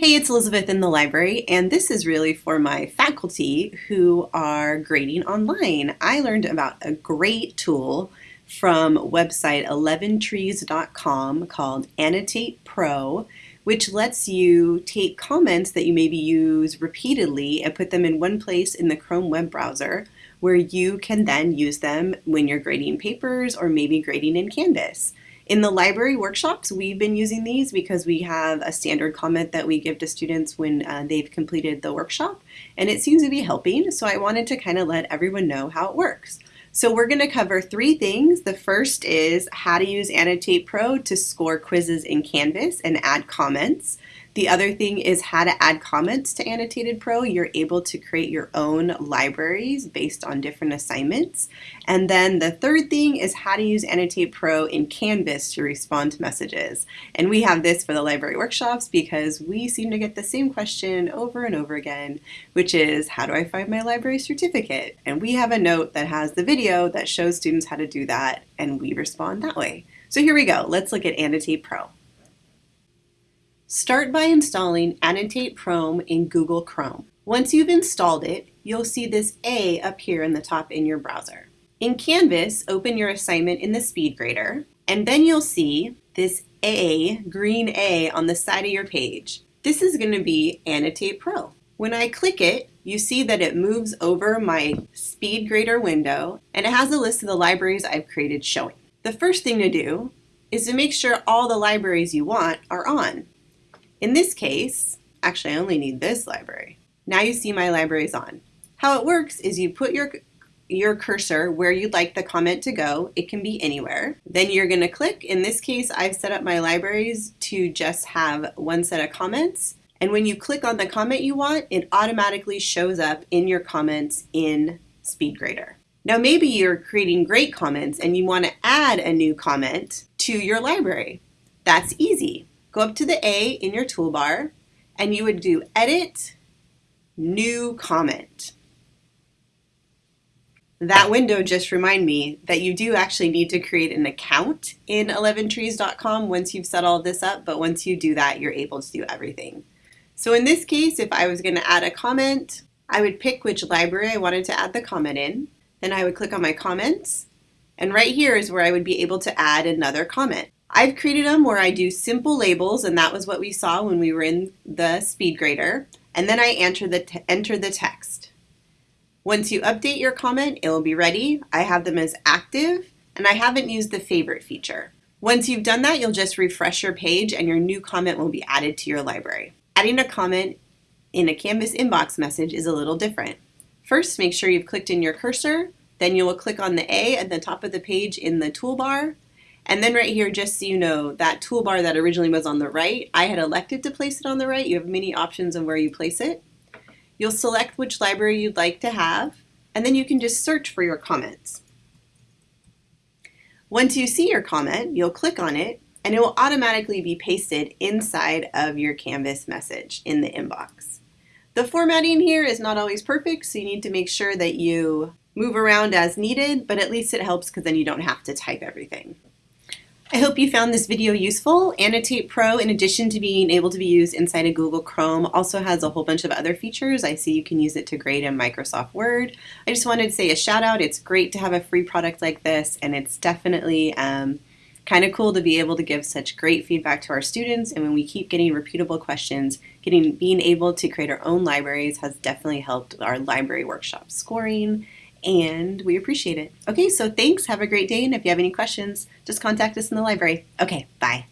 Hey, it's Elizabeth in the library, and this is really for my faculty who are grading online. I learned about a great tool from website 11trees.com called Annotate Pro, which lets you take comments that you maybe use repeatedly and put them in one place in the Chrome web browser where you can then use them when you're grading papers or maybe grading in Canvas. In the library workshops, we've been using these because we have a standard comment that we give to students when uh, they've completed the workshop, and it seems to be helping, so I wanted to kind of let everyone know how it works. So we're going to cover three things. The first is how to use Annotate Pro to score quizzes in Canvas and add comments. The other thing is how to add comments to Annotated Pro. You're able to create your own libraries based on different assignments. And then the third thing is how to use Annotate Pro in Canvas to respond to messages. And we have this for the library workshops because we seem to get the same question over and over again, which is how do I find my library certificate? And we have a note that has the video that shows students how to do that and we respond that way. So here we go. Let's look at Annotate Pro. Start by installing Annotate Pro in Google Chrome. Once you've installed it, you'll see this A here in the top in your browser. In Canvas, open your assignment in the speed grader, and then you'll see this A, green A, on the side of your page. This is going to be Annotate Pro. When I click it, you see that it moves over my speed grader window, and it has a list of the libraries I've created showing. The first thing to do is to make sure all the libraries you want are on. In this case, actually I only need this library. Now you see my libraries on. How it works is you put your your cursor where you'd like the comment to go. It can be anywhere. Then you're going to click. In this case, I've set up my libraries to just have one set of comments. And when you click on the comment you want, it automatically shows up in your comments in SpeedGrader. Now maybe you're creating great comments and you want to add a new comment to your library. That's easy go up to the A in your toolbar and you would do Edit, New Comment. That window just remind me that you do actually need to create an account in 11trees.com once you've set all this up, but once you do that, you're able to do everything. So in this case, if I was going to add a comment, I would pick which library I wanted to add the comment in. Then I would click on my comments, and right here is where I would be able to add another comment. I've created them where I do simple labels, and that was what we saw when we were in the speed grader. And then I enter the, enter the text. Once you update your comment, it will be ready. I have them as active, and I haven't used the favorite feature. Once you've done that, you'll just refresh your page and your new comment will be added to your library. Adding a comment in a Canvas inbox message is a little different. First, make sure you've clicked in your cursor, then you will click on the A at the top of the page in the toolbar, and then right here, just so you know, that toolbar that originally was on the right, I had elected to place it on the right. You have many options on where you place it. You'll select which library you'd like to have, and then you can just search for your comments. Once you see your comment, you'll click on it, and it will automatically be pasted inside of your Canvas message in the inbox. The formatting here is not always perfect, so you need to make sure that you move around as needed, but at least it helps because then you don't have to type everything. I hope you found this video useful. Annotate Pro, in addition to being able to be used inside of Google Chrome, also has a whole bunch of other features. I see you can use it to grade in Microsoft Word. I just wanted to say a shout out. It's great to have a free product like this, and it's definitely um, kind of cool to be able to give such great feedback to our students. And when we keep getting repeatable questions, getting being able to create our own libraries has definitely helped our library workshop scoring and we appreciate it. Okay, so thanks. Have a great day. And if you have any questions, just contact us in the library. Okay, bye.